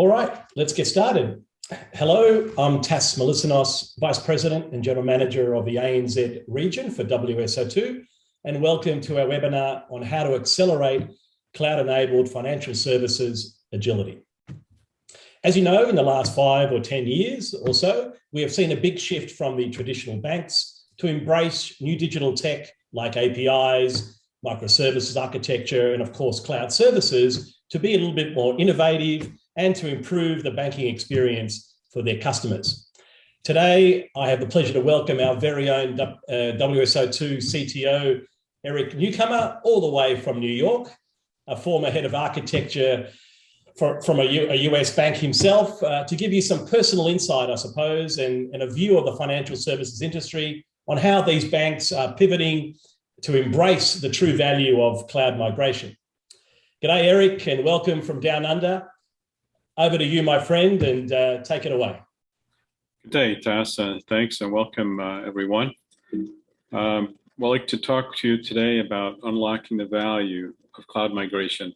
All right, let's get started. Hello, I'm Tas Melisinos, Vice President and General Manager of the ANZ region for WSO2, and welcome to our webinar on how to accelerate cloud-enabled financial services agility. As you know, in the last five or 10 years or so, we have seen a big shift from the traditional banks to embrace new digital tech like APIs, microservices architecture, and of course, cloud services to be a little bit more innovative and to improve the banking experience for their customers. Today, I have the pleasure to welcome our very own uh, WSO2 CTO, Eric Newcomer, all the way from New York, a former head of architecture for, from a, U, a, US bank himself, uh, to give you some personal insight, I suppose, and, and a view of the financial services industry on how these banks are pivoting to embrace the true value of cloud migration. G'day, Eric, and welcome from down under. Over to you, my friend, and uh, take it away. Good day, Tas. Uh, thanks and welcome, uh, everyone. Um, I'd like to talk to you today about unlocking the value of cloud migration,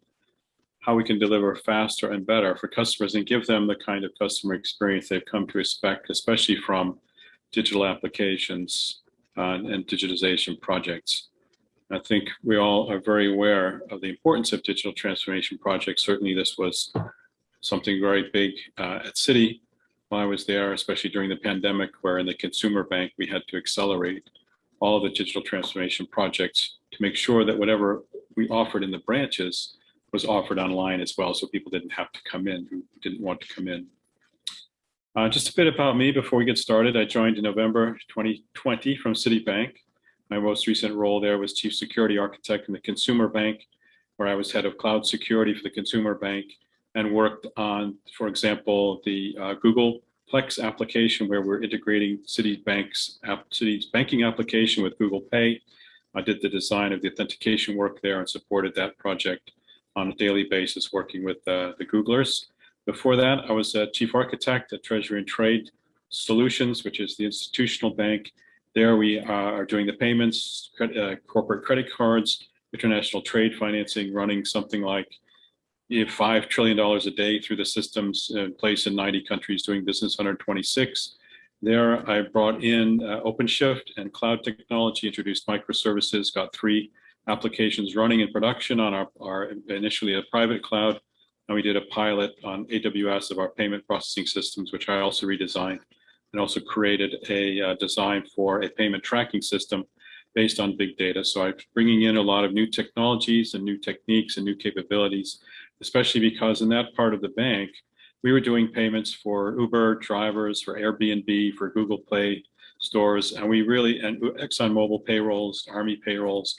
how we can deliver faster and better for customers and give them the kind of customer experience they've come to expect, especially from digital applications uh, and digitization projects. I think we all are very aware of the importance of digital transformation projects. Certainly this was something very big uh, at Citi while I was there, especially during the pandemic, where in the consumer bank, we had to accelerate all the digital transformation projects to make sure that whatever we offered in the branches was offered online as well, so people didn't have to come in who didn't want to come in. Uh, just a bit about me before we get started. I joined in November 2020 from Citibank. My most recent role there was Chief Security Architect in the Consumer Bank, where I was head of cloud security for the Consumer Bank and worked on, for example, the uh, Google Plex application where we're integrating Citibank's app, banking application with Google Pay. I did the design of the authentication work there and supported that project on a daily basis working with uh, the Googlers. Before that, I was a chief architect at Treasury and Trade Solutions, which is the institutional bank. There we uh, are doing the payments, uh, corporate credit cards, international trade financing, running something like $5 trillion a day through the systems in place in 90 countries doing business, 126. There, I brought in uh, OpenShift and cloud technology, introduced microservices, got three applications running in production on our, our initially a private cloud. And we did a pilot on AWS of our payment processing systems, which I also redesigned and also created a uh, design for a payment tracking system based on big data. So I'm bringing in a lot of new technologies and new techniques and new capabilities especially because in that part of the bank, we were doing payments for Uber drivers, for Airbnb, for Google Play stores, and we really, and ExxonMobil payrolls, Army payrolls,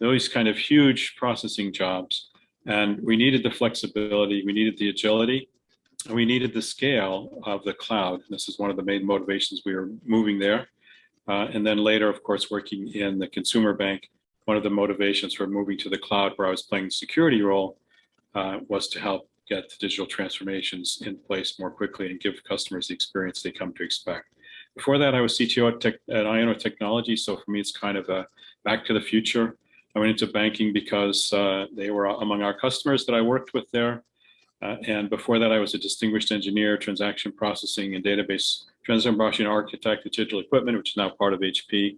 those kind of huge processing jobs. And we needed the flexibility, we needed the agility, and we needed the scale of the cloud. And this is one of the main motivations we were moving there. Uh, and then later, of course, working in the consumer bank, one of the motivations for moving to the cloud where I was playing the security role uh, was to help get the digital transformations in place more quickly and give customers the experience they come to expect. Before that, I was CTO at, tech, at Iona Technology, so for me, it's kind of a back to the future. I went into banking because uh, they were among our customers that I worked with there. Uh, and before that, I was a distinguished engineer, transaction processing and database transaction processing architect at Digital Equipment, which is now part of HP,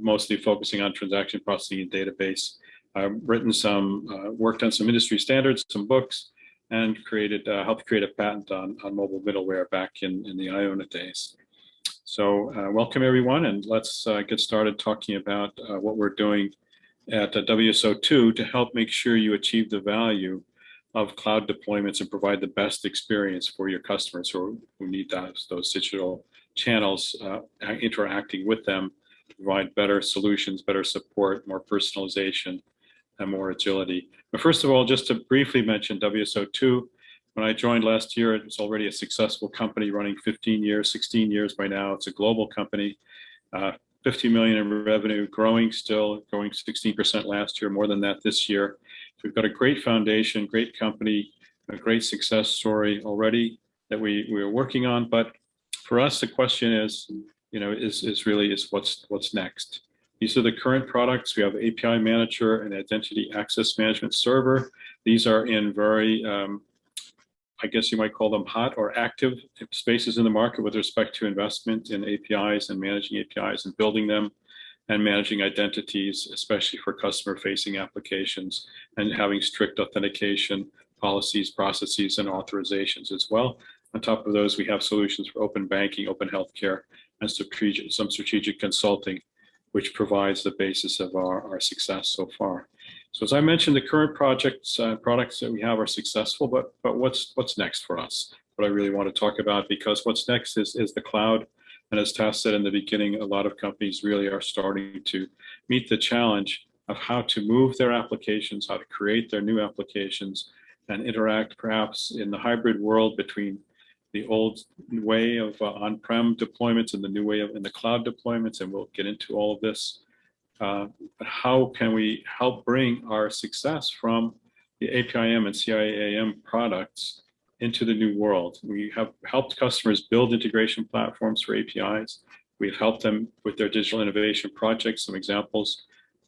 mostly focusing on transaction processing and database. I've written some, uh, worked on some industry standards, some books, and created, uh, helped create a patent on, on mobile middleware back in, in the Iona days. So uh, welcome everyone, and let's uh, get started talking about uh, what we're doing at uh, WSO2 to help make sure you achieve the value of cloud deployments and provide the best experience for your customers who, who need those, those digital channels interacting with them, provide better solutions, better support, more personalization, and more agility. But first of all, just to briefly mention WSO2, when I joined last year, it was already a successful company running 15 years, 16 years by now. It's a global company, uh, 50 million in revenue, growing still, growing 16% last year, more than that this year. So we've got a great foundation, great company, a great success story already that we, we are working on. But for us, the question is, you know, is, is really is what's, what's next? These are the current products. We have API Manager and Identity Access Management Server. These are in very um, I guess you might call them hot or active spaces in the market with respect to investment in APIs and managing APIs and building them and managing identities, especially for customer facing applications and having strict authentication policies, processes, and authorizations as well. On top of those, we have solutions for open banking, open healthcare, and some strategic consulting, which provides the basis of our, our success so far. So as I mentioned, the current projects, uh, products that we have are successful, but but what's what's next for us? What I really want to talk about, because what's next is is the cloud. And as Tas said in the beginning, a lot of companies really are starting to meet the challenge of how to move their applications, how to create their new applications, and interact perhaps in the hybrid world between the old way of uh, on-prem deployments and the new way of in the cloud deployments, and we'll get into all of this. Uh, how can we help bring our success from the APIM and CIAM products into the new world? We have helped customers build integration platforms for APIs. We've helped them with their digital innovation projects. Some examples,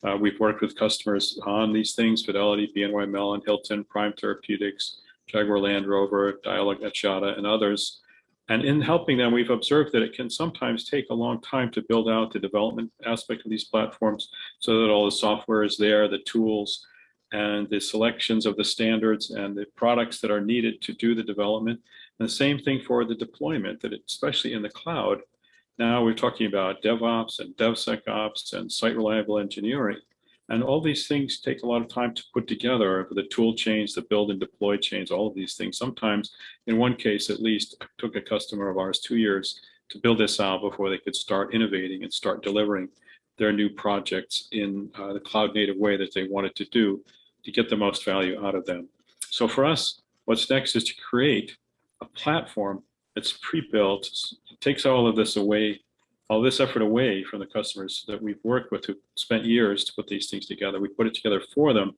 uh, we've worked with customers on these things, Fidelity, BNY Mellon, Hilton, Prime Therapeutics, Jaguar Land Rover, Dialog Axiata, and others. And in helping them, we've observed that it can sometimes take a long time to build out the development aspect of these platforms so that all the software is there, the tools, and the selections of the standards and the products that are needed to do the development. And the same thing for the deployment, that it, especially in the cloud, now we're talking about DevOps and DevSecOps and site reliable engineering. And all these things take a lot of time to put together, the tool chains, the build and deploy chains, all of these things. Sometimes, in one case at least, took a customer of ours two years to build this out before they could start innovating and start delivering their new projects in uh, the cloud native way that they wanted to do to get the most value out of them. So for us, what's next is to create a platform that's pre-built, takes all of this away all this effort away from the customers that we've worked with who spent years to put these things together. We put it together for them.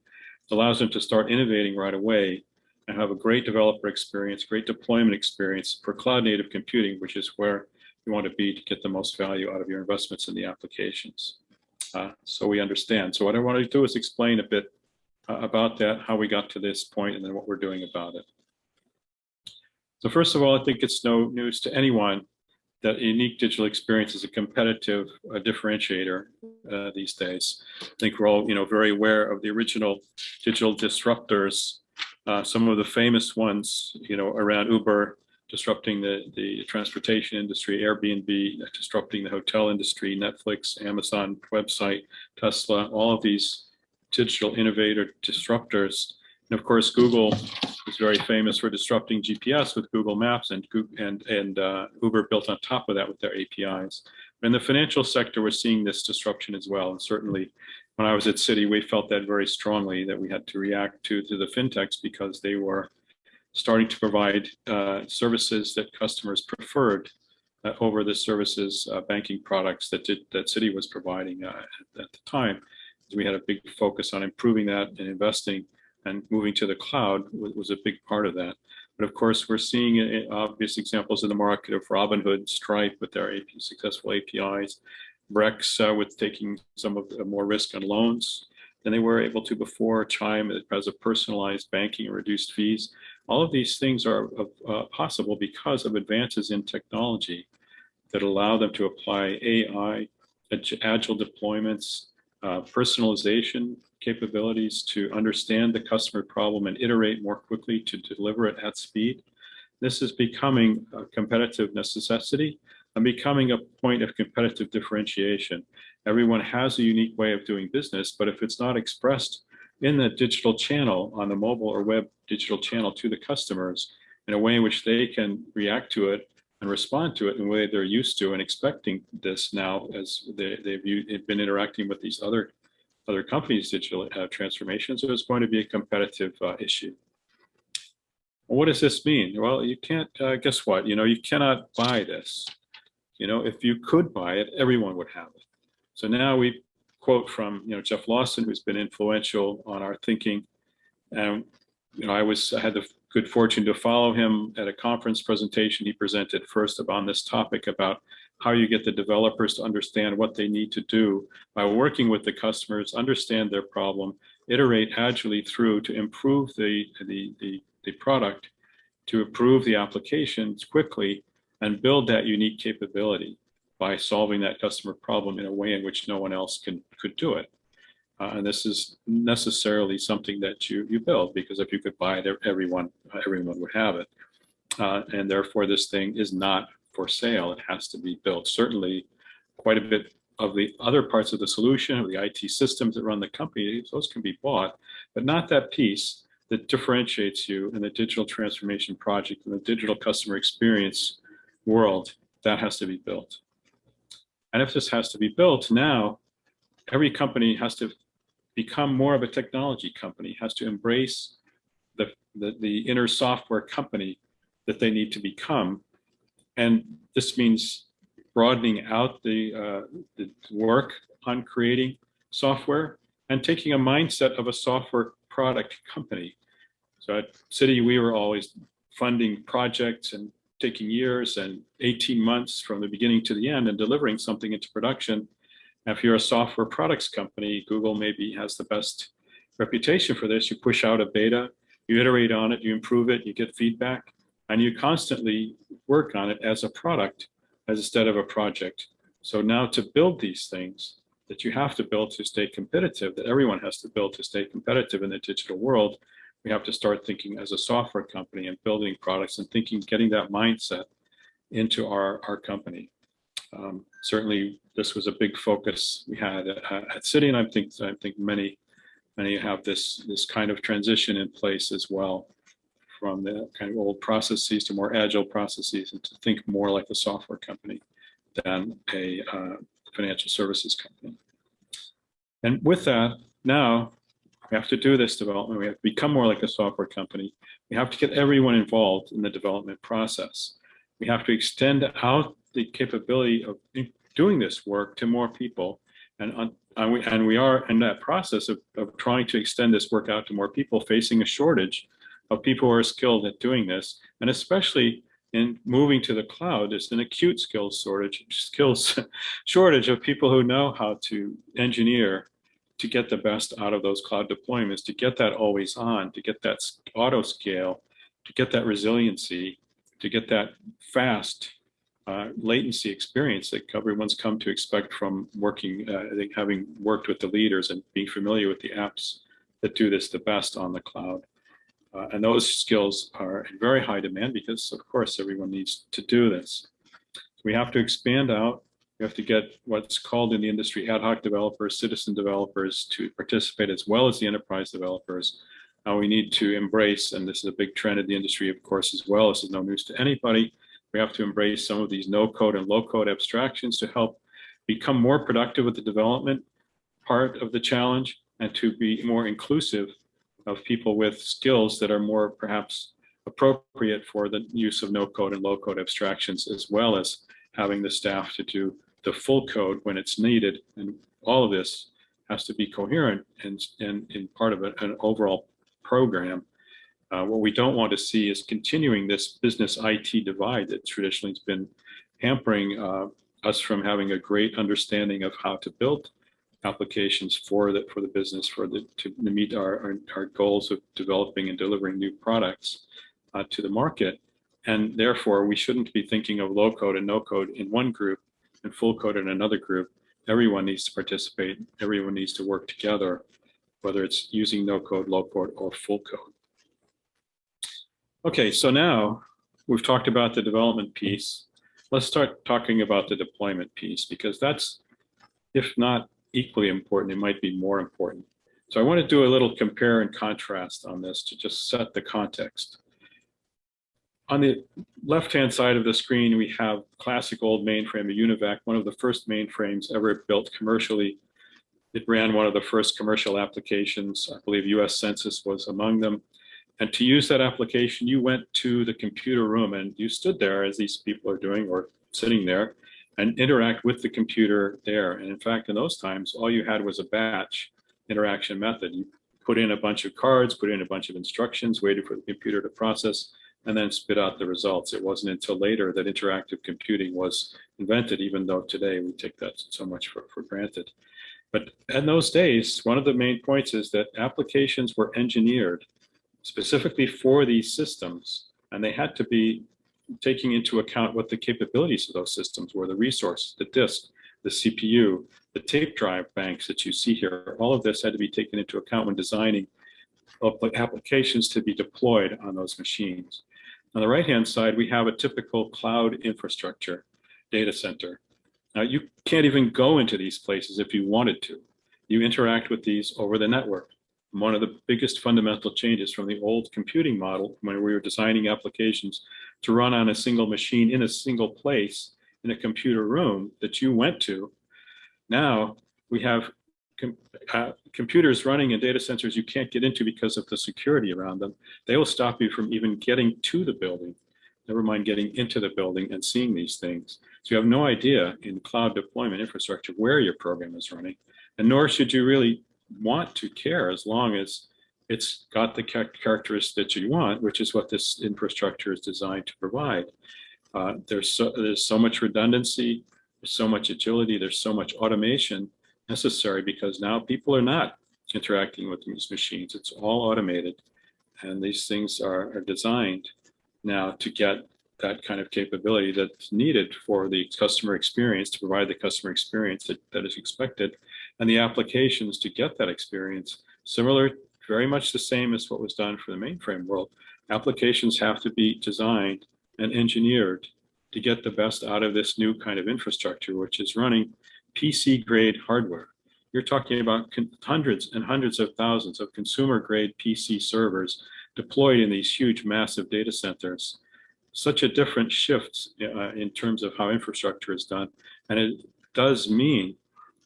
Allows them to start innovating right away and have a great developer experience, great deployment experience for cloud native computing, which is where you want to be to get the most value out of your investments in the applications. Uh, so we understand. So what I want to do is explain a bit uh, about that, how we got to this point, and then what we're doing about it. So first of all, I think it's no news to anyone that unique digital experience is a competitive uh, differentiator uh, these days. I think we're all, you know, very aware of the original digital disruptors. Uh, some of the famous ones, you know, around Uber disrupting the the transportation industry, Airbnb disrupting the hotel industry, Netflix, Amazon website, Tesla, all of these digital innovator disruptors and of course, Google is very famous for disrupting GPS with Google Maps and and and uh, Uber built on top of that with their APIs. In the financial sector, we're seeing this disruption as well. And certainly, when I was at Citi, we felt that very strongly that we had to react to to the fintechs because they were starting to provide uh, services that customers preferred uh, over the services uh, banking products that did, that Citi was providing uh, at, at the time. We had a big focus on improving that and investing and moving to the cloud was, was, a big part of that. But of course, we're seeing uh, obvious examples in the market of Robinhood, Stripe with their AP, successful APIs, Brex uh, with taking some of the more risk on loans than they were able to before, Chime as a personalized banking and reduced fees. All of these things are uh, possible because of advances in technology that allow them to apply AI, agile deployments, uh, personalization capabilities to understand the customer problem and iterate more quickly to deliver it at speed. This is becoming a competitive necessity and becoming a point of competitive differentiation. Everyone has a unique way of doing business, but if it's not expressed in the digital channel on the mobile or web digital channel to the customers in a way in which they can react to it and respond to it in a way they're used to and expecting this now as they, they've been interacting with these other other companies' digital uh, transformation. So it's going to be a competitive uh, issue. What does this mean? Well, you can't, uh, guess what? You know, you cannot buy this. You know, if you could buy it, everyone would have it. So now we quote from, you know, Jeff Lawson, who's been influential on our thinking. And, you know, I was, I had the good fortune to follow him at a conference presentation he presented first on this topic about how you get the developers to understand what they need to do by working with the customers, understand their problem, iterate agilely through to improve the, the, the, the product to approve the applications quickly and build that unique capability by solving that customer problem in a way in which no one else can could do it. Uh, and this is necessarily something that you you build because if you could buy it, everyone everyone would have it. Uh, and therefore, this thing is not for sale. It has to be built. Certainly, quite a bit of the other parts of the solution, of the IT systems that run the company, those can be bought, but not that piece that differentiates you in the digital transformation project and the digital customer experience world. That has to be built. And if this has to be built now, every company has to become more of a technology company, has to embrace the, the, the inner software company that they need to become. And this means broadening out the, uh, the work on creating software and taking a mindset of a software product company. So at Citi, we were always funding projects and taking years and 18 months from the beginning to the end and delivering something into production. if you're a software products company, Google maybe has the best reputation for this. You push out a beta, you iterate on it, you improve it, you get feedback, and you constantly work on it as a product as instead of a project. So now to build these things that you have to build to stay competitive, that everyone has to build to stay competitive in the digital world, we have to start thinking as a software company and building products and thinking, getting that mindset into our, our company. Um, certainly, this was a big focus we had at, at Citi, and I think I think many many have this this kind of transition in place as well, from the kind of old processes to more agile processes, and to think more like a software company than a uh, financial services company. And with that, now we have to do this development. We have to become more like a software company. We have to get everyone involved in the development process. We have to extend out the capability of doing this work to more people. And, and, we, and we are in that process of, of trying to extend this work out to more people, facing a shortage of people who are skilled at doing this. And especially in moving to the cloud, there's an acute skills shortage, skills shortage of people who know how to engineer to get the best out of those cloud deployments, to get that always on, to get that auto scale, to get that resiliency, to get that fast uh, latency experience that everyone's come to expect from working, uh, I think having worked with the leaders and being familiar with the apps that do this the best on the cloud. Uh, and those skills are in very high demand because of course everyone needs to do this. So we have to expand out we have to get what's called in the industry ad hoc developers, citizen developers to participate as well as the enterprise developers. Now we need to embrace, and this is a big trend in the industry, of course, as well. This is no news to anybody. We have to embrace some of these no code and low code abstractions to help become more productive with the development part of the challenge and to be more inclusive of people with skills that are more perhaps appropriate for the use of no code and low code abstractions as well as having the staff to do the full code when it's needed. And all of this has to be coherent and, and in part of an overall program. Uh, what we don't want to see is continuing this business IT divide that traditionally has been hampering uh, us from having a great understanding of how to build applications for the for the business for the to meet our our, our goals of developing and delivering new products uh, to the market and therefore we shouldn't be thinking of low code and no code in one group and full code in another group, everyone needs to participate. Everyone needs to work together, whether it's using no code, low code, or full code. Okay, so now we've talked about the development piece. Let's start talking about the deployment piece because that's, if not equally important, it might be more important. So I want to do a little compare and contrast on this to just set the context on the left-hand side of the screen, we have classic old mainframe, a UNIVAC, one of the first mainframes ever built commercially. It ran one of the first commercial applications. I believe US Census was among them. And to use that application, you went to the computer room and you stood there as these people are doing or sitting there and interact with the computer there. And in fact, in those times, all you had was a batch interaction method. You put in a bunch of cards, put in a bunch of instructions, waited for the computer to process, and then spit out the results. It wasn't until later that interactive computing was invented, even though today we take that so much for, for granted. But in those days, one of the main points is that applications were engineered specifically for these systems And they had to be taking into account what the capabilities of those systems were, the resources, the disk, the CPU, the tape drive banks that you see here. All of this had to be taken into account when designing applications to be deployed on those machines. On the right-hand side, we have a typical cloud infrastructure data center. Now, you can't even go into these places if you wanted to. You interact with these over the network. One of the biggest fundamental changes from the old computing model when we were designing applications to run on a single machine in a single place in a computer room that you went to. Now we have com uh, computers running in data centers you can't get into because of the security around them. They will stop you from even getting to the building, never mind getting into the building and seeing these things. So you have no idea in cloud deployment infrastructure where your program is running, and nor should you really want to care as long as it's got the characteristics that you want, which is what this infrastructure is designed to provide. Uh, there's so there's so much redundancy, there's so much agility, there's so much automation necessary because now people are not interacting with these machines. It's all automated, and these things are, are designed now to get that kind of capability that's needed for the customer experience to provide the customer experience that, that is expected and the applications to get that experience similar very much the same as what was done for the mainframe world applications have to be designed and engineered to get the best out of this new kind of infrastructure, which is running PC grade hardware. You're talking about hundreds and hundreds of thousands of consumer grade PC servers deployed in these huge, massive data centers. Such a different shift uh, in terms of how infrastructure is done. And it does mean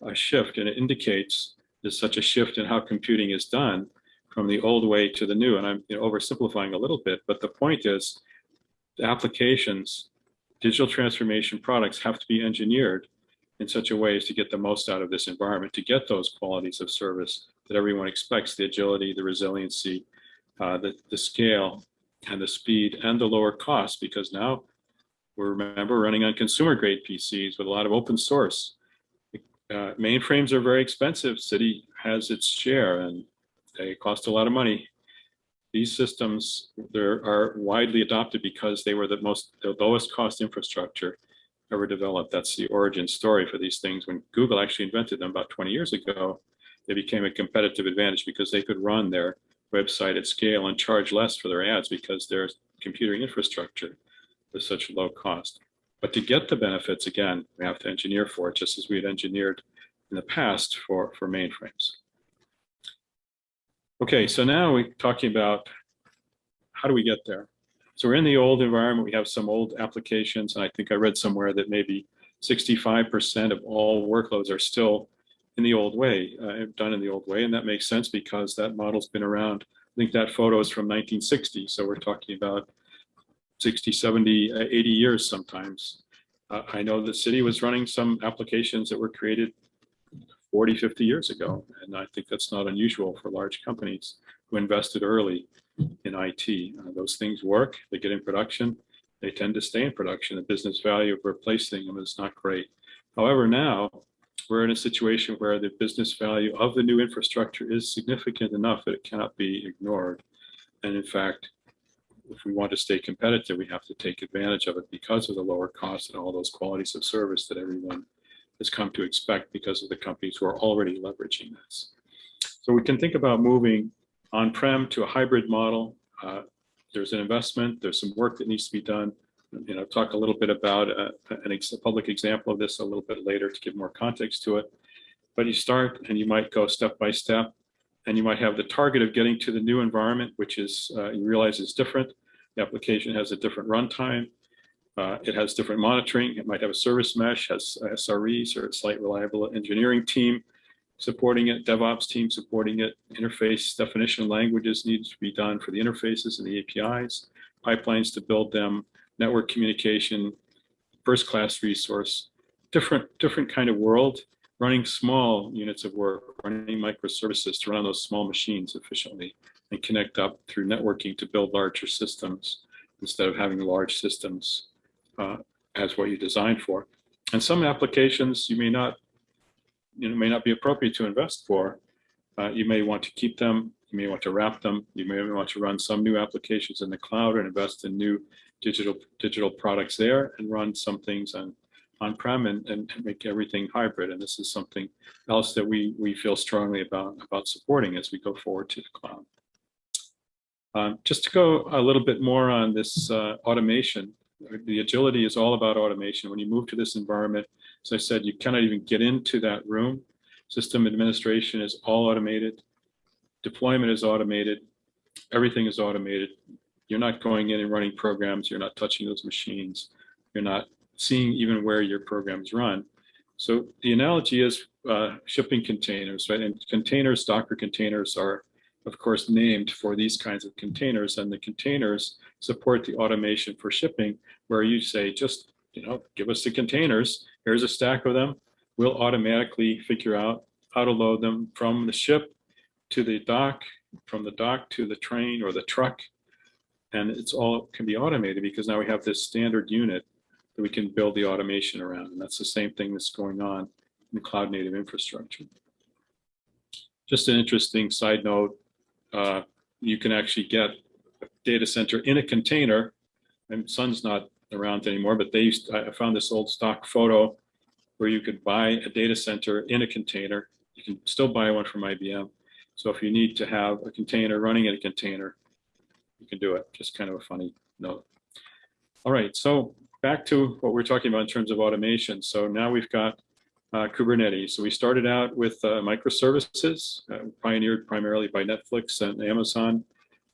a shift, and it indicates there's such a shift in how computing is done from the old way to the new. And I'm you know, oversimplifying a little bit, but the point is the applications, digital transformation products have to be engineered in such a way as to get the most out of this environment, to get those qualities of service that everyone expects, the agility, the resiliency, uh, the, the scale, and the speed, and the lower cost, because now we're, remember, running on consumer grade PCs with a lot of open source. Uh, mainframes are very expensive. Citi has its share, and they cost a lot of money these systems there are widely adopted because they were the most the lowest cost infrastructure ever developed. That's the origin story for these things. When Google actually invented them about 20 years ago, they became a competitive advantage because they could run their website at scale and charge less for their ads because their computing infrastructure was such low cost. But to get the benefits, again, we have to engineer for it, just as we had engineered in the past for, for mainframes. Okay, so now we're talking about how do we get there? So we're in the old environment. We have some old applications, and I think I read somewhere that maybe 65% of all workloads are still in the old way, uh, done in the old way, and that makes sense because that model's been around. I think that photo is from 1960, so we're talking about 60, 70, uh, 80 years sometimes. Uh, I know the Citi was running some applications that were created 40, 50 years ago. And I think that's not unusual for large companies who invested early in IT. Uh, those things work, they get in production, they tend to stay in production. The business value of replacing them is not great. However, now we're in a situation where the business value of the new infrastructure is significant enough that it cannot be ignored. And in fact, if we want to stay competitive, we have to take advantage of it because of the lower cost and all those qualities of service that everyone has come to expect because of the companies who are already leveraging this. So we can think about moving on-prem to a hybrid model. Uh, there's an investment, there's some work that needs to be done. You know, talk a little bit about a, uh, an ex a public example of this a little bit later to give more context to it. But you start and you might go step by step and you might have the target of getting to the new environment, which is uh, you realize is different. The application has a different runtime. Uh, it has different monitoring. It might have a service mesh, has SREs or site reliable engineering team supporting it, DevOps team supporting it, interface definition languages needs to be done for the interfaces and the APIs, pipelines to build them, network communication, first class resource, different, different kind of world, running small units of work, running microservices to run on those small machines efficiently and connect up through networking to build larger systems instead of having large systems uh, as what you designed for. And some applications you may not, you know, may not be appropriate to invest for. Uh, you may want to keep them You may want to wrap them. You may want to run some new applications in the cloud and invest in new digital digital products there and run some things on on-prem and, and make everything hybrid. And this is something else that we, we feel strongly about, about supporting as we go forward to the cloud. Um, just to go a little bit more on this uh, automation, the agility is all about automation. When you move to this environment, as I said, you cannot even get into that room. System administration is all automated. Deployment is automated. Everything is automated. You're not going in and running programs. You're not touching those machines. You're not seeing even where your programs run. So the analogy is uh, shipping containers, right? And containers, Docker containers are, of course, named for these kinds of containers. And the containers support the automation for shipping, where you say, just, you know, give us the containers. Here's a stack of them. We'll automatically figure out how to load them from the ship to the dock, from the dock to the train or the truck. And it's all can be automated because now we have this standard unit that we can build the automation around. And that's the same thing that's going on in cloud native infrastructure. Just an interesting side note, uh, you can actually get a data center in a container, and Sun's not around anymore, but they used, I found this old stock photo where you could buy a data center in a container. You can still buy one from IBM. So if you need to have a container running in a container, you can do it. Just kind of a funny note. All right, so back to what we're talking about in terms of automation. So now we've got uh, Kubernetes. So we started out with uh, microservices, uh, pioneered primarily by Netflix and Amazon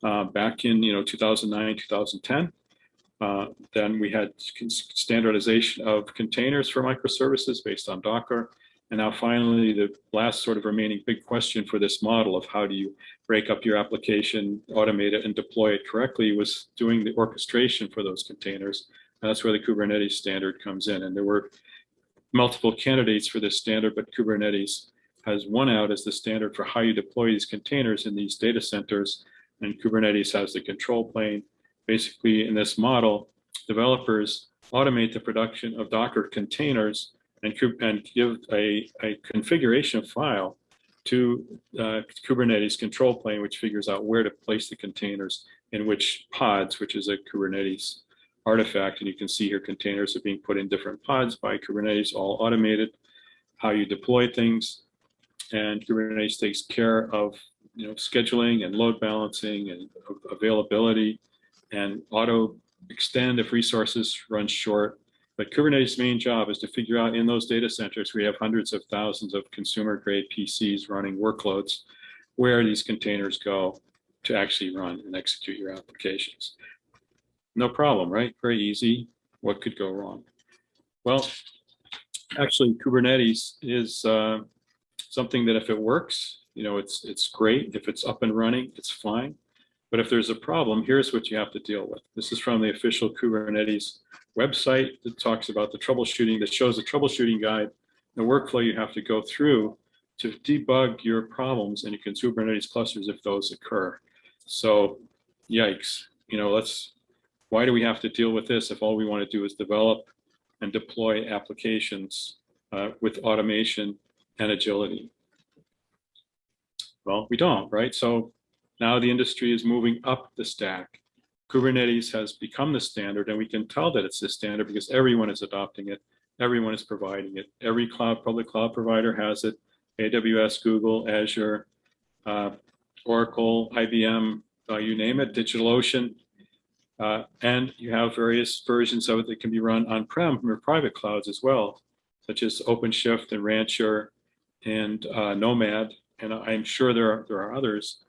uh, back in you know 2009, 2010. Uh, then we had standardization of containers for microservices based on Docker. And now finally, the last sort of remaining big question for this model of how do you break up your application, automate it, and deploy it correctly was doing the orchestration for those containers. And that's where the Kubernetes standard comes in. And there were multiple candidates for this standard, but Kubernetes has won out as the standard for how you deploy these containers in these data centers. And Kubernetes has the control plane. Basically, in this model, developers automate the production of Docker containers and, and give a, a configuration file to uh, Kubernetes control plane, which figures out where to place the containers in which pods, which is a Kubernetes artifact. And you can see here containers are being put in different pods by Kubernetes, all automated, how you deploy things. And Kubernetes takes care of you know, scheduling and load balancing and availability and auto extend if resources run short. But Kubernetes' main job is to figure out in those data centers, we have hundreds of thousands of consumer grade PCs running workloads, where these containers go to actually run and execute your applications. No problem, right? Very easy. What could go wrong? Well, actually, Kubernetes is uh, something that if it works, you know, it's it's great. If it's up and running, it's fine. But if there's a problem, here's what you have to deal with. This is from the official Kubernetes website that talks about the troubleshooting, that shows the troubleshooting guide, the workflow you have to go through to debug your problems in your Kubernetes clusters if those occur. So yikes, you know, let's why do we have to deal with this if all we want to do is develop and deploy applications uh, with automation and agility? Well, we don't, right? So now the industry is moving up the stack. Kubernetes has become the standard, and we can tell that it's the standard because everyone is adopting it. Everyone is providing it. Every cloud, public cloud provider has it. AWS, Google, Azure, uh, Oracle, IBM, uh, you name it, DigitalOcean, uh, and you have various versions of it that can be run on-prem from your private clouds as well, such as OpenShift and Rancher and uh, Nomad. And I'm sure there are, there are others.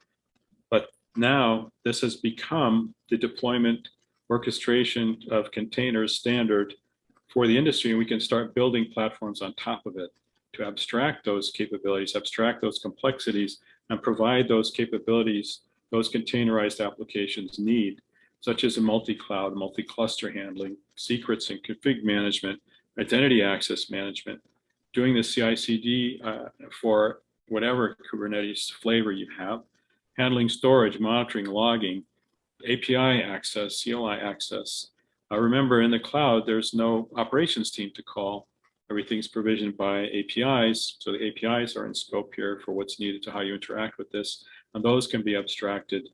But now this has become the deployment orchestration of containers standard for the industry. And we can start building platforms on top of it to abstract those capabilities, abstract those complexities, and provide those capabilities those containerized applications need such as a multi-cloud, multi-cluster handling, secrets and config management, identity access management, doing the CI/CD uh, for whatever Kubernetes flavor you have, handling storage, monitoring, logging, API access, CLI access. Uh, remember, in the cloud, there's no operations team to call. Everything's provisioned by APIs, so the APIs are in scope here for what's needed to how you interact with this. And those can be abstracted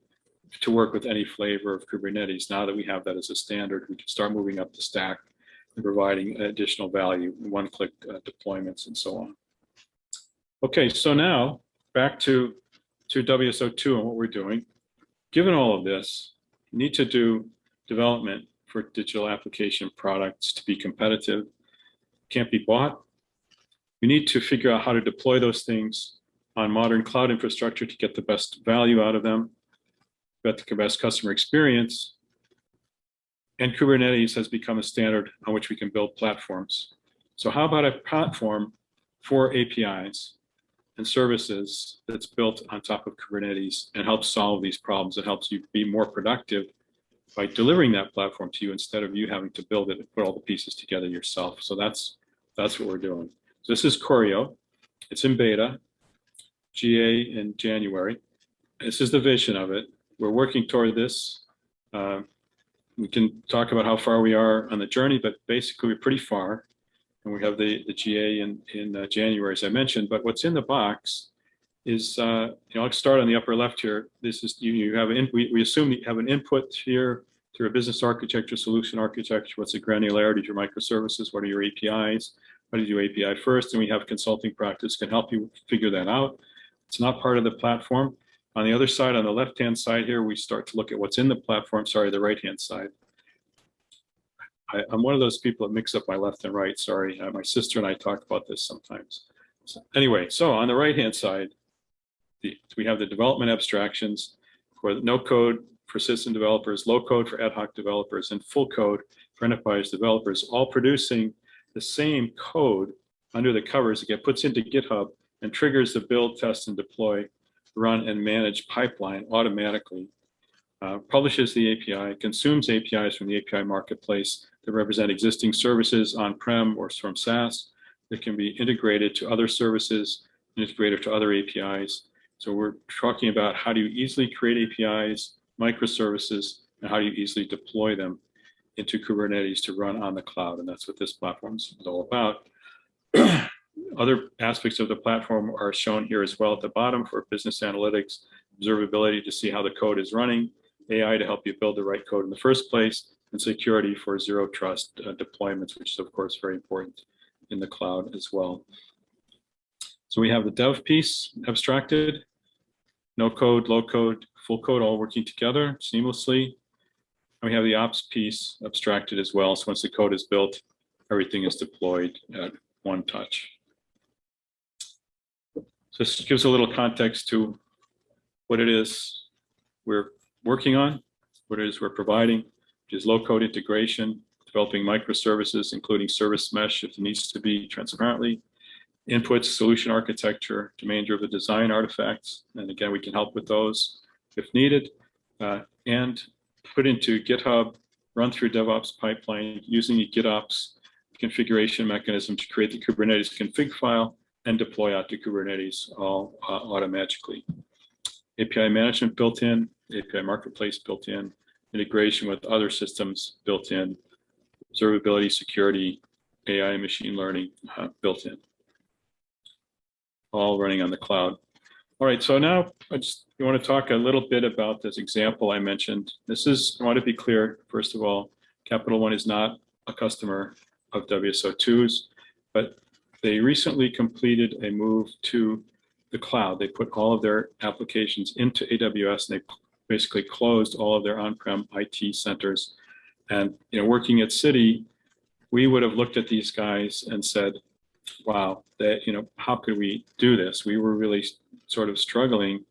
to work with any flavor of Kubernetes. Now that we have that as a standard, we can start moving up the stack and providing additional value, one-click uh, deployments and so on. Okay, so now back to, to WSO2 and what we're doing. Given all of this, you need to do development for digital application products to be competitive, can't be bought. You need to figure out how to deploy those things on modern cloud infrastructure to get the best value out of them, get the best customer experience. And Kubernetes has become a standard on which we can build platforms. So how about a platform for APIs and services that's built on top of Kubernetes and helps solve these problems. It helps you be more productive by delivering that platform to you instead of you having to build it and put all the pieces together yourself. So that's that's what we're doing. So this is Choreo. It's in beta, GA in January. This is the vision of it. We're working toward this. Uh, we can talk about how far we are on the journey, but basically we're pretty far and we have the, the GA in, in uh, January, as I mentioned. But what's in the box is, uh, you know, I'll start on the upper left here. This is, you, you have, an, we, we assume you have an input here through a business architecture, solution architecture. What's the granularity of your microservices? What are your APIs? How do you do API first? And we have consulting practice can help you figure that out. It's not part of the platform. On the other side, on the left-hand side here, we start to look at what's in the platform, sorry, the right-hand side. I, am one of those people that mix up my left and right. Sorry, uh, my sister and I talk about this sometimes. So anyway, so on the right hand side, the, we have the development abstractions for no code for system developers, low code for ad hoc developers, and full code for enterprise developers, all producing the same code under the covers that get puts into GitHub and triggers the build, test, and deploy, run, and manage pipeline automatically. Uh, publishes the API, consumes APIs from the API marketplace, that represent existing services on-prem or from SaaS that can be integrated to other services, integrated to other APIs. So we're talking about how do you easily create APIs, microservices, and how do you easily deploy them into Kubernetes to run on the cloud. And that's what this platform is all about. Other aspects of the platform are shown here as well at the bottom for business analytics, observability to see how the code is running, AI to help you build the right code in the first place, and security for zero trust uh, deployments, which is of course very important in the cloud as well. So we have the dev piece abstracted, no code, low code, full code all working together seamlessly. And we have the ops piece abstracted as well. So once the code is built, everything is deployed at one touch. This gives a little context to what it is we're working on, what it is we're providing, which is low code integration, developing microservices, including service mesh if it needs to be transparently, inputs, solution architecture, domain-driven design artifacts. And again, we can help with those if needed, uh, and put into GitHub, run through DevOps pipeline using the GitOps configuration mechanism to create the Kubernetes config file and deploy out to Kubernetes all uh, automatically. API management built in, API marketplace built in, integration with other systems built in, observability, security, AI, and machine learning uh, built in, all running on the cloud. All right, so now I just want to talk a little bit about this example I mentioned. This is, I want to be clear, first of all, Capital One is not a customer of WSO2's, but they recently completed a move to the cloud. They put all of their applications into AWS and they basically closed all of their on-prem IT centers. And you know, working at Citi, we would have looked at these guys and said, wow, that you know, how could we do this? We were really sort of struggling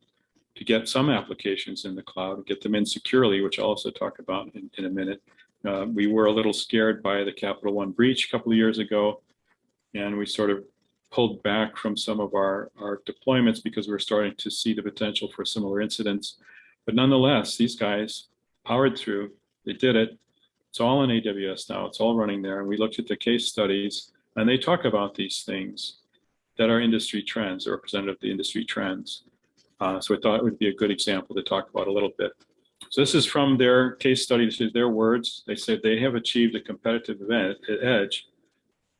to get some applications in the cloud, get them in securely, which I'll also talk about in, in a minute. Uh, we were a little scared by the Capital One breach a couple of years ago, and we sort of pulled back from some of our, our deployments because we we're starting to see the potential for similar incidents. But nonetheless, these guys powered through, they did it. It's all in AWS now, it's all running there. And we looked at the case studies and they talk about these things that are industry trends, or representative of the industry trends. Uh, so I thought it would be a good example to talk about a little bit. So this is from their case study, this is their words. They said they have achieved a competitive event at edge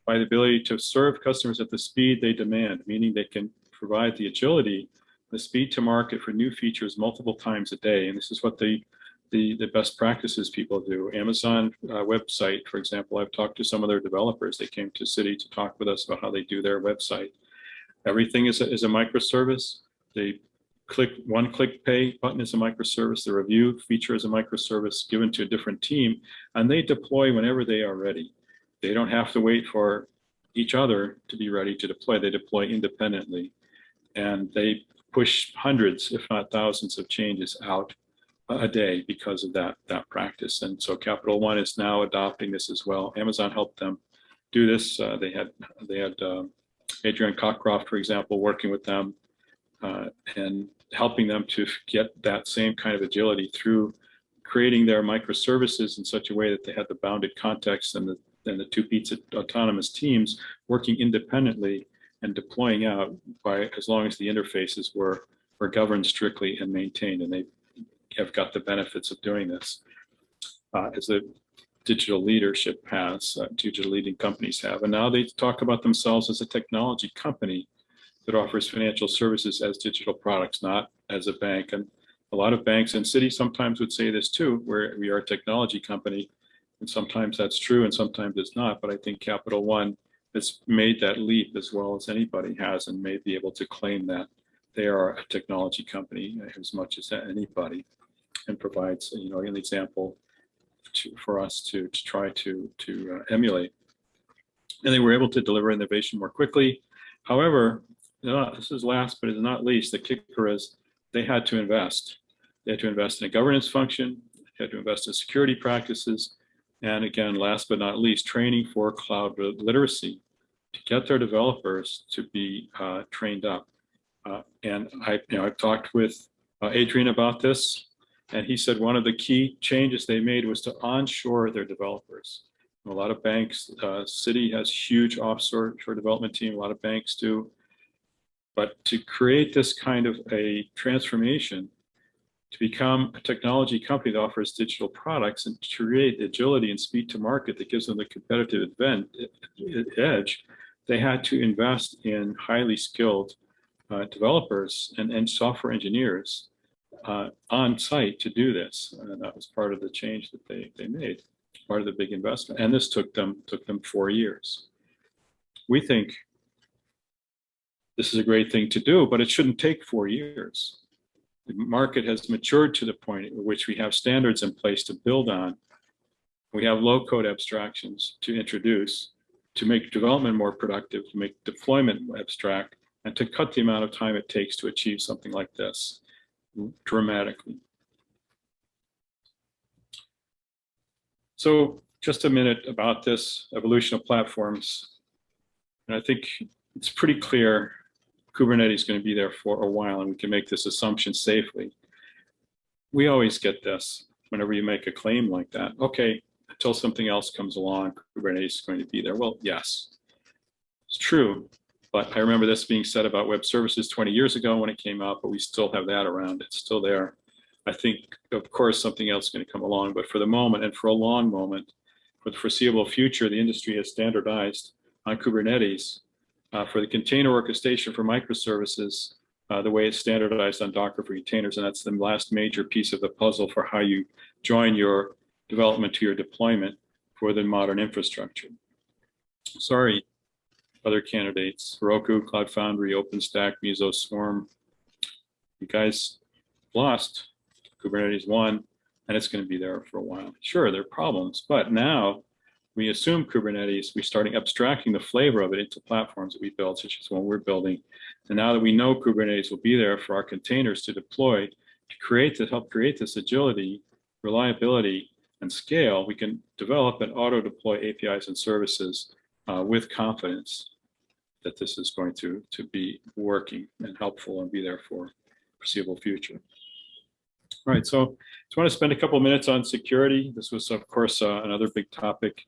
by the ability to serve customers at the speed they demand, meaning they can provide the agility the speed to market for new features multiple times a day. And this is what the, the, the best practices people do. Amazon uh, website, for example, I've talked to some of their developers. They came to City to talk with us about how they do their website. Everything is a, is a microservice. They click one click pay button is a microservice. The review feature is a microservice given to a different team, and they deploy whenever they are ready. They don't have to wait for each other to be ready to deploy. They deploy independently, and they push hundreds, if not thousands, of changes out a day because of that that practice. And so Capital One is now adopting this as well. Amazon helped them do this. Uh, they had they had um, Adrian Cockcroft, for example, working with them uh, and helping them to get that same kind of agility through creating their microservices in such a way that they had the bounded context and the and the two pizza autonomous teams working independently and deploying out by as long as the interfaces were were governed strictly and maintained and they have got the benefits of doing this. Uh, as the digital leadership has uh, digital leading companies have and now they talk about themselves as a technology company that offers financial services as digital products not as a bank. And a lot of banks and cities sometimes would say this too where we are a technology company and sometimes that's true and sometimes it's not but i think capital one has made that leap as well as anybody has and may be able to claim that they are a technology company as much as anybody and provides you know an example to, for us to, to try to to uh, emulate. And they were able to deliver innovation more quickly. However this is last but is not least the kicker is they had to invest. They had to invest in a governance function they had to invest in security practices and again last but not least training for cloud literacy to get their developers to be uh, trained up. Uh, and I, you know, I've talked with uh, Adrian about this, and he said one of the key changes they made was to onshore their developers. A lot of banks, uh, Citi has huge offshore development team, a lot of banks do. But to create this kind of a transformation, to become a technology company that offers digital products and to create agility and speed to market that gives them the competitive event, edge, they had to invest in highly skilled uh, developers and, and software engineers uh, on site to do this. And that was part of the change that they, they made, part of the big investment. And this took them, took them four years. We think this is a great thing to do, but it shouldn't take four years. The market has matured to the point at which we have standards in place to build on. We have low code abstractions to introduce to make development more productive, to make deployment abstract, and to cut the amount of time it takes to achieve something like this dramatically. So just a minute about this evolution of platforms. And I think it's pretty clear Kubernetes is going to be there for a while and we can make this assumption safely. We always get this whenever you make a claim like that. Okay, until something else comes along, Kubernetes is going to be there. Well, yes, it's true. But I remember this being said about web services 20 years ago when it came out, but we still have that around. It's still there. I think, of course, something else is going to come along. But for the moment and for a long moment, for the foreseeable future, the industry has standardized on Kubernetes uh, for the container orchestration for microservices, uh, the way it's standardized on Docker for containers. And that's the last major piece of the puzzle for how you join your development to your deployment for the modern infrastructure. Sorry, other candidates, Heroku, Cloud Foundry, OpenStack, Mesos, Swarm. You guys lost Kubernetes won, and it's going to be there for a while. Sure, there are problems, but now we assume Kubernetes, we starting abstracting the flavor of it into platforms that we build, such as one we're building. And now that we know Kubernetes will be there for our containers to deploy, to create, to help create this agility, reliability, and scale, we can develop and auto deploy APIs and services uh, with confidence that this is going to, to be working and helpful and be there for foreseeable future. All right, so I just want to spend a couple minutes on security. This was, of course, uh, another big topic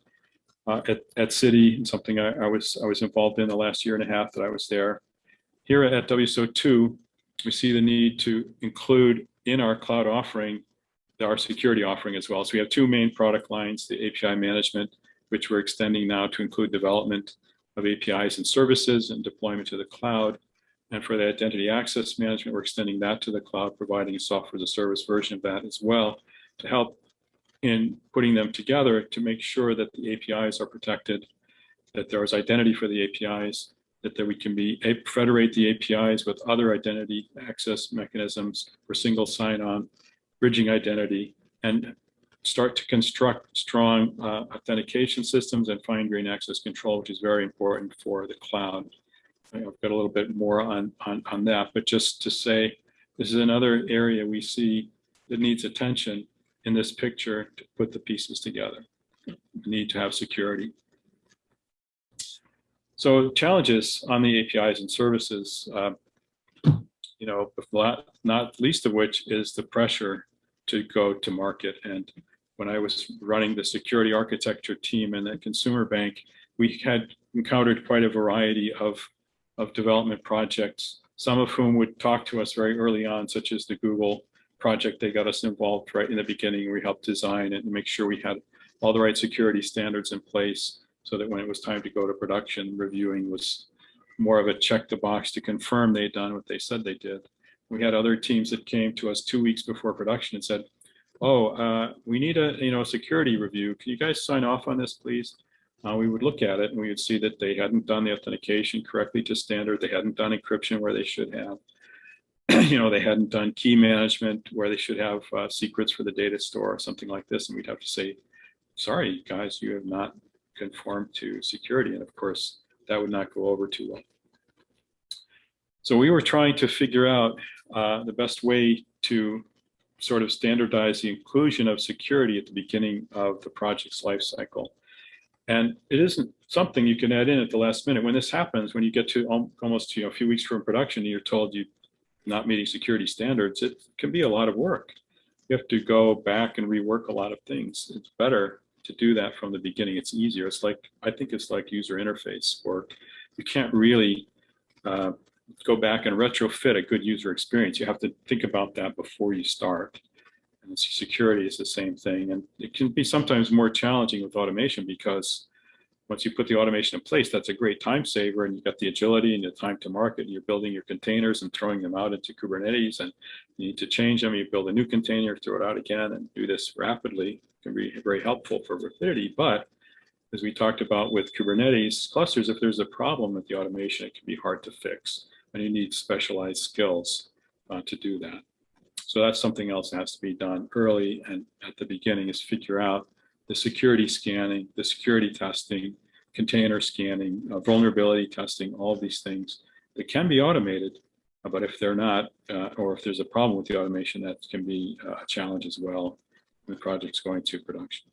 uh, at, at Citi something I, I, was I was involved in the last year and a half that I was there. Here at WSO2, we see the need to include in our cloud offering our security offering as well. So we have two main product lines, the API management, which we're extending now to include development of APIs and services and deployment to the cloud. And for the identity access management, we're extending that to the cloud, providing a software as a service version of that as well to help in putting them together to make sure that the APIs are protected, that there is identity for the APIs, that there we can be federate the APIs with other identity access mechanisms for single sign-on, bridging identity, and start to construct strong uh, authentication systems and fine-grained access control, which is very important for the cloud. I've got a little bit more on, on, on that, but just to say, this is another area we see that needs attention in this picture to put the pieces together. We need to have security. So challenges on the APIs and services, uh, you know, not least of which is the pressure to go to market. And when I was running the security architecture team in the consumer bank, we had encountered quite a variety of, of development projects, some of whom would talk to us very early on, such as the Google project. They got us involved right in the beginning. We helped design it and make sure we had all the right security standards in place so that when it was time to go to production, reviewing was more of a check the box to confirm they'd done what they said they did. We had other teams that came to us two weeks before production and said, oh, uh, we need a you know security review. Can you guys sign off on this, please? Uh, we would look at it and we would see that they hadn't done the authentication correctly to standard. They hadn't done encryption where they should have. you know, they hadn't done key management where they should have uh, secrets for the data store or something like this. And we'd have to say, sorry, guys, you have not conformed to security. And of course, that would not go over too well. So we were trying to figure out uh, the best way to sort of standardize the inclusion of security at the beginning of the project's life cycle. And it isn't something you can add in at the last minute. When this happens, when you get to almost you know, a few weeks from production, you're told you're not meeting security standards, it can be a lot of work. You have to go back and rework a lot of things. It's better to do that from the beginning. It's easier. It's like, I think it's like user interface work. You can't really uh, go back and retrofit a good user experience. You have to think about that before you start. And security is the same thing. And it can be sometimes more challenging with automation because once you put the automation in place, that's a great time saver and you've got the agility and the time to market. You're building your containers and throwing them out into Kubernetes and you need to change them. You build a new container, throw it out again and do this rapidly. It can be very helpful for rapidity, but as we talked about with Kubernetes clusters, if there's a problem with the automation, it can be hard to fix and you need specialized skills uh, to do that. So that's something else that has to be done early and at the beginning is figure out the security scanning, the security testing, container scanning, uh, vulnerability testing, all these things that can be automated, uh, but if they're not, uh, or if there's a problem with the automation, that can be uh, a challenge as well when the project's going to production.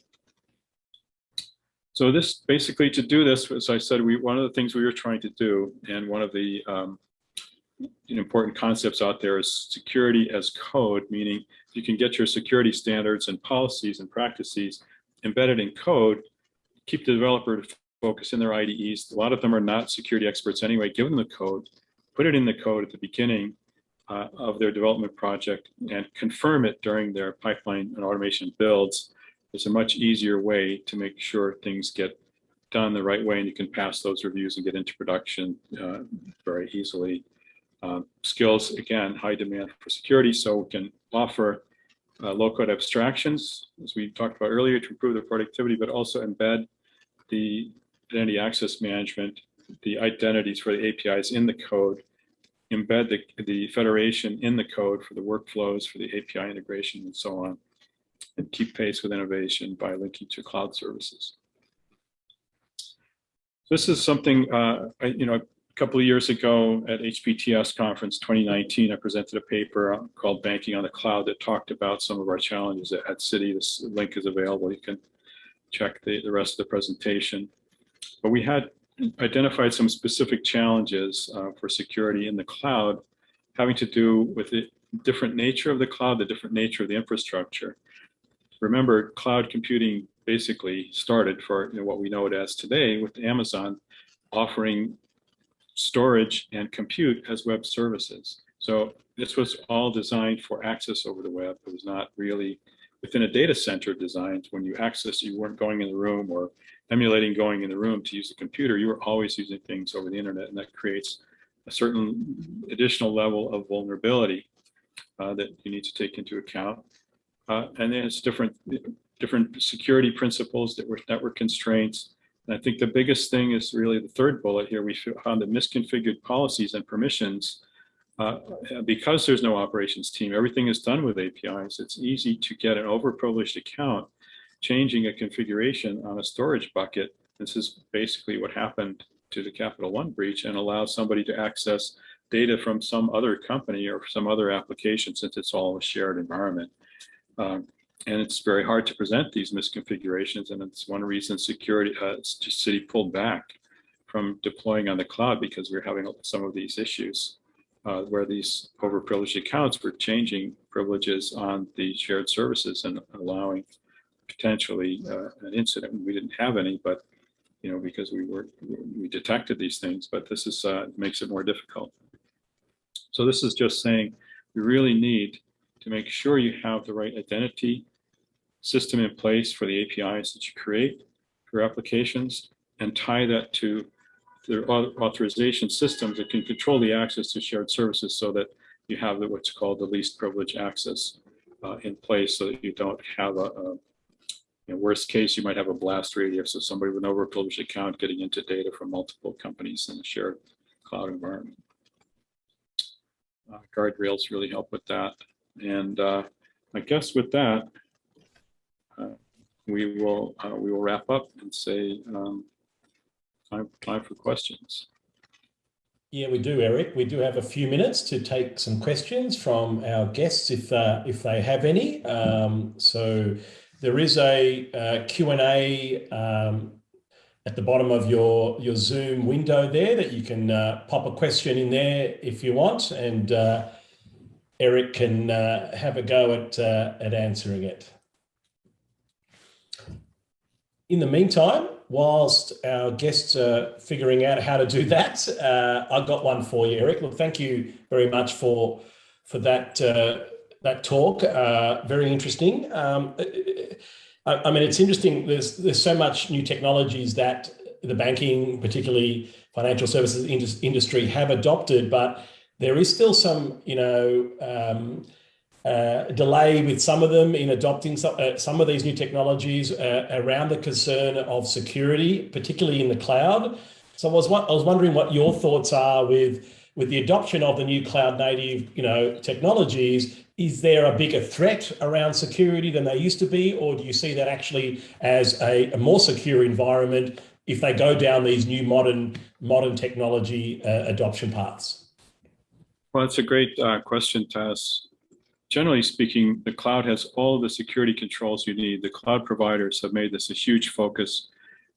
So this basically to do this, as I said, we one of the things we were trying to do, and one of the um, important concepts out there is security as code, meaning you can get your security standards and policies and practices embedded in code, keep the developer to focus in their IDEs. A lot of them are not security experts anyway. Give them the code, put it in the code at the beginning uh, of their development project and confirm it during their pipeline and automation builds. It's a much easier way to make sure things get done the right way and you can pass those reviews and get into production uh, very easily. Uh, skills, again, high demand for security, so we can offer uh, low-code abstractions, as we talked about earlier, to improve the productivity, but also embed the identity access management, the identities for the APIs in the code, embed the, the federation in the code for the workflows, for the API integration, and so on, and keep pace with innovation by linking to cloud services. This is something, uh, I, you know, couple of years ago at HPTS conference 2019, I presented a paper called Banking on the Cloud that talked about some of our challenges at, at Citi. This link is available. You can check the, the rest of the presentation. But we had identified some specific challenges uh, for security in the cloud having to do with the different nature of the cloud, the different nature of the infrastructure. Remember, cloud computing basically started for you know, what we know it as today with Amazon offering storage and compute as web services. So this was all designed for access over the web. It was not really within a data center designed. When you access, you weren't going in the room or emulating going in the room to use the computer. You were always using things over the internet, and that creates a certain additional level of vulnerability uh, that you need to take into account. Uh, and then it's different, different security principles that were network constraints. And I think the biggest thing is really the third bullet here. We found that misconfigured policies and permissions, uh, because there's no operations team, everything is done with APIs. It's easy to get an overprivileged account changing a configuration on a storage bucket. This is basically what happened to the Capital One breach and allows somebody to access data from some other company or some other application since it's all a shared environment. Um, and it's very hard to present these misconfigurations. And it's one reason security, uh, Citi pulled back from deploying on the cloud because we're having some of these issues uh, where these overprivileged accounts were changing privileges on the shared services and allowing potentially uh, an incident. We didn't have any, but you know, because we were we detected these things, but this is uh, makes it more difficult. So this is just saying we really need to make sure you have the right identity system in place for the APIs that you create for applications and tie that to the authorization systems that can control the access to shared services so that you have what's called the least privilege access uh, in place so that you don't have a, a in worst case, you might have a blast radius of somebody with an overprivileged account getting into data from multiple companies in a shared cloud environment. Uh, guardrails really help with that. And uh, I guess with that, uh, we will uh, we will wrap up and say um, time time for questions. Yeah, we do, Eric. We do have a few minutes to take some questions from our guests if uh, if they have any. Um, so there is a uh, Q&A um, at the bottom of your, your Zoom window there that you can uh, pop a question in there if you want. And Eric can uh, have a go at, uh, at answering it. In the meantime, whilst our guests are figuring out how to do that, uh, I've got one for you, Eric. Look, thank you very much for, for that that talk. Uh, very interesting. Um, I, I, mean, it's interesting. There's there's so much new technologies that the banking, particularly financial services industry, have adopted, but there is still some, you know, um, uh, delay with some of them in adopting some, uh, some of these new technologies uh, around the concern of security, particularly in the cloud. So I was, I was wondering what your thoughts are with with the adoption of the new cloud native, you know, technologies, is there a bigger threat around security than they used to be? Or do you see that actually as a, a more secure environment if they go down these new modern, modern technology uh, adoption paths? Well, that's a great uh, question, Tas. Generally speaking, the cloud has all the security controls you need. The cloud providers have made this a huge focus.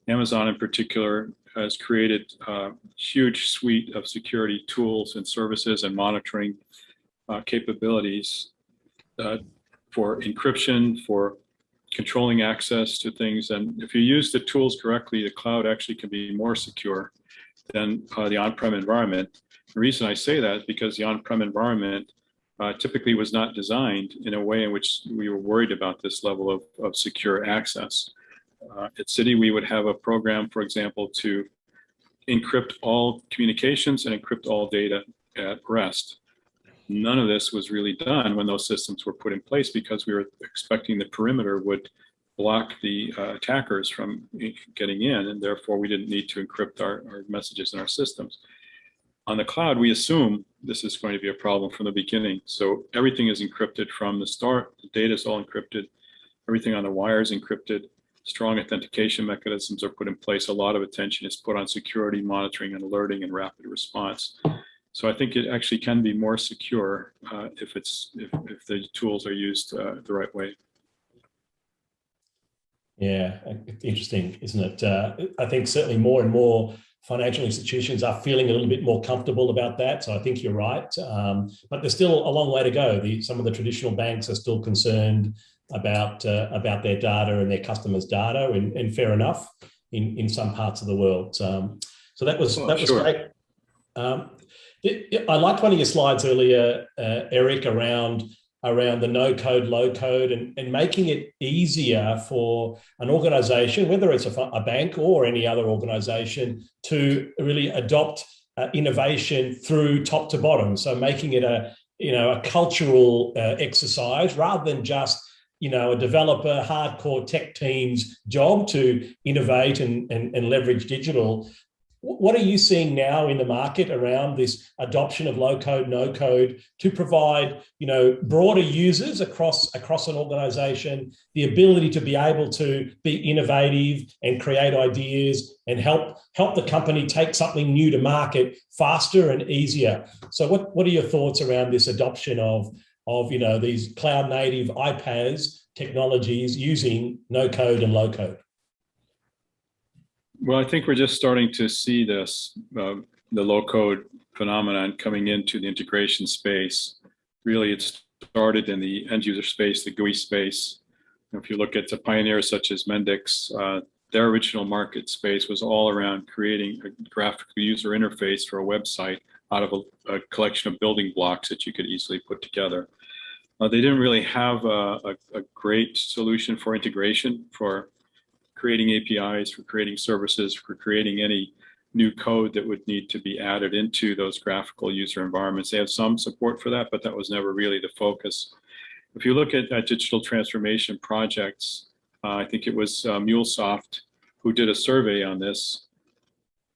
Amazon in particular has created a huge suite of security tools and services and monitoring uh, capabilities uh, for encryption, for controlling access to things. And if you use the tools correctly, the cloud actually can be more secure than uh, the on-prem environment. The reason I say that is because the on-prem environment uh, typically was not designed in a way in which we were worried about this level of, of secure access. Uh, at Citi, we would have a program, for example, to encrypt all communications and encrypt all data at rest. None of this was really done when those systems were put in place because we were expecting the perimeter would block the uh, attackers from getting in, and therefore we didn't need to encrypt our, our messages in our systems. On the cloud, we assume this is going to be a problem from the beginning. So everything is encrypted from the start. The data is all encrypted. Everything on the wire is encrypted strong authentication mechanisms are put in place. A lot of attention is put on security monitoring and alerting and rapid response. So I think it actually can be more secure uh, if it's if, if the tools are used uh, the right way. Yeah, interesting, isn't it? Uh, I think certainly more and more financial institutions are feeling a little bit more comfortable about that. So I think you're right. Um, but there's still a long way to go. The, some of the traditional banks are still concerned about uh, about their data and their customers' data, and, and, fair enough in in some parts of the world. Um, so that was oh, that was sure. great. Um, it, I liked one of your slides earlier, uh, Eric, around around the no code, low code, and, and making it easier for an organization, whether it's a, a bank or any other organization, to really adopt uh, innovation through top to bottom. So making it a, you know, a cultural uh, exercise rather than just you know, a developer, hardcore tech team's job to innovate and, and, and leverage digital. What are you seeing now in the market around this adoption of low code, no code to provide, you know, broader users across, across an organization, the ability to be able to be innovative and create ideas and help, help the company take something new to market faster and easier. So what, what are your thoughts around this adoption of, of, you know, these cloud native iPaaS technologies using no code and low code? Well, I think we're just starting to see this, uh, the low code phenomenon coming into the integration space. Really, it started in the end user space, the GUI space. If you look at the pioneers such as Mendix, uh, their original market space was all around creating a graphical user interface for a website out of a, a collection of building blocks that you could easily put together. Uh, they didn't really have a, a, a, great solution for integration for creating APIs, for creating services, for creating any new code that would need to be added into those graphical user environments. They have some support for that, but that was never really the focus. If you look at, digital transformation projects, uh, I think it was uh, MuleSoft who did a survey on this.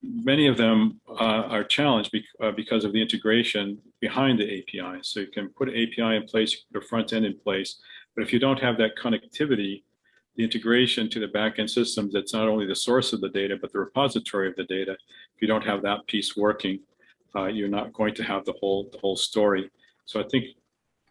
Many of them uh, are challenged be uh, because of the integration behind the API. So you can put an API in place, a front end in place, but if you don't have that connectivity the integration to the backend systems that's not only the source of the data, but the repository of the data. If you don't have that piece working, uh, you're not going to have the whole, the whole story. So I think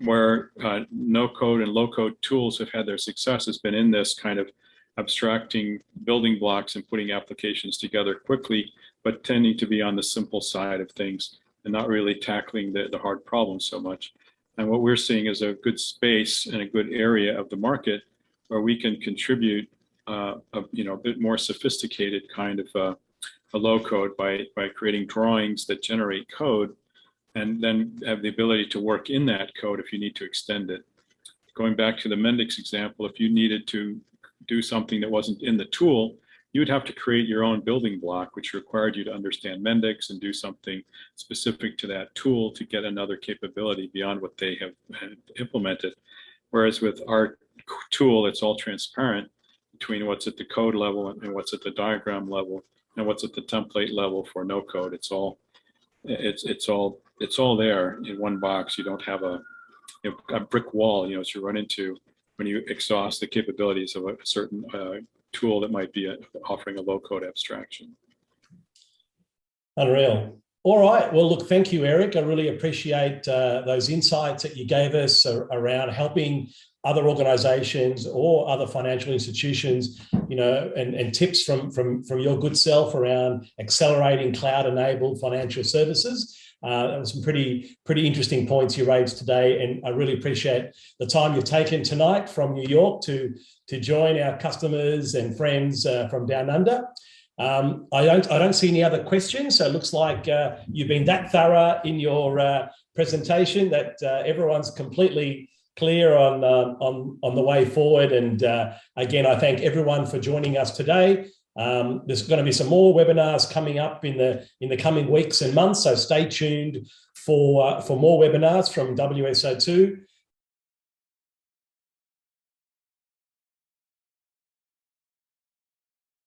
where uh, no code and low code tools have had their success has been in this kind of abstracting building blocks and putting applications together quickly, but tending to be on the simple side of things and not really tackling the, the hard problems so much. And what we're seeing is a good space and a good area of the market where we can contribute uh, a you know a bit more sophisticated kind of uh, a low code by by creating drawings that generate code and then have the ability to work in that code if you need to extend it. Going back to the Mendix example, if you needed to do something that wasn't in the tool, you would have to create your own building block, which required you to understand Mendix and do something specific to that tool to get another capability beyond what they have implemented. Whereas with our tool, it's all transparent between what's at the code level and what's at the diagram level and what's at the template level for no code. It's all it's it's all it's all there in one box. You don't have a you know, a brick wall, you know, to run into when you exhaust the capabilities of a certain uh, tool that might be a, offering a low code abstraction. Unreal. All right. Well, look, thank you, Eric. I really appreciate uh, those insights that you gave us around helping other organizations or other financial institutions, you know, and, and tips from, from, from your good self around accelerating cloud-enabled financial services. Uh, some pretty, pretty interesting points you raised today, and I really appreciate the time you've taken tonight from New York to, to join our customers and friends uh, from down under. Um, I don't I don't see any other questions, so it looks like uh, you've been that thorough in your uh, presentation that uh, everyone's completely clear on, uh, on, on the way forward. And uh, again, I thank everyone for joining us today. Um, there's going to be some more webinars coming up in the in the coming weeks and months, so stay tuned for uh, for more webinars from WSO2.